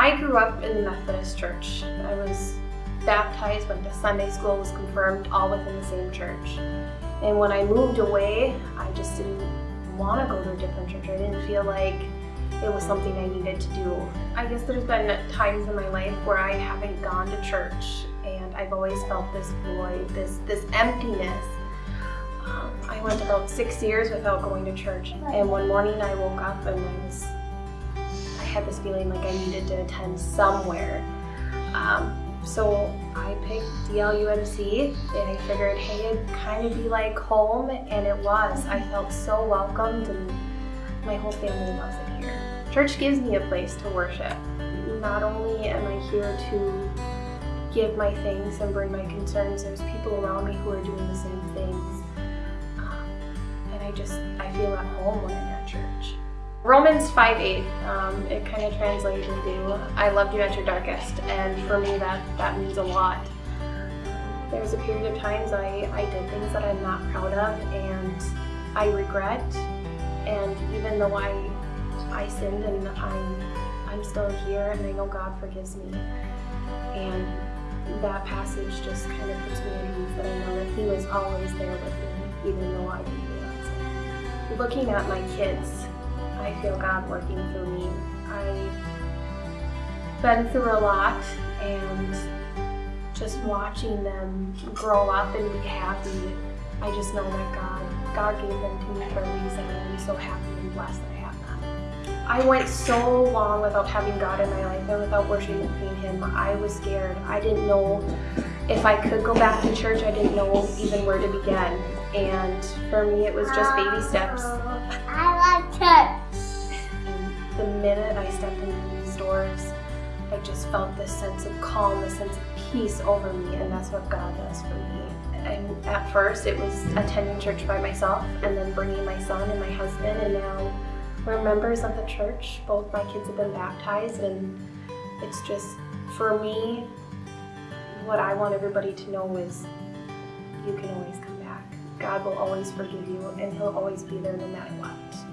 I grew up in the Methodist church. I was baptized, went to Sunday school, was confirmed, all within the same church. And when I moved away, I just didn't want to go to a different church. I didn't feel like it was something I needed to do. I guess there's been times in my life where I haven't gone to church and I've always felt this void, this, this emptiness. Um, I went about six years without going to church and one morning I woke up and I was, had this feeling like I needed to attend somewhere. Um, so I picked DLUMC and I figured, hey, it'd kind of be like home, and it was. I felt so welcomed and my whole family loves it here. Church gives me a place to worship. Not only am I here to give my thanks and bring my concerns, there's people around me who are doing the same things. Um, and I just, I feel at home when I'm. Romans 5.8, um, it kind of translates into, I loved you at your darkest, and for me that, that means a lot. There's a period of times I, I did things that I'm not proud of and I regret, and even though I, I sinned and I'm, I'm still here and I know God forgives me. And that passage just kind of puts me at ease that I know that He was always there with me, even though I didn't realize it. Looking at my kids, I feel God working through me. I've been through a lot and just watching them grow up and be happy, I just know that God, God gave them to me for a reason and I'm so happy and blessed that I have them. I went so long without having God in my life and without worshiping Him. I was scared. I didn't know if I could go back to church. I didn't know even where to begin. And for me, it was just baby steps. The minute I stepped into these doors, I just felt this sense of calm, this sense of peace over me, and that's what God does for me. And at first, it was attending church by myself, and then bringing my son and my husband, and now we're members of the church. Both my kids have been baptized, and it's just, for me, what I want everybody to know is you can always come back. God will always forgive you, and He'll always be there no matter what.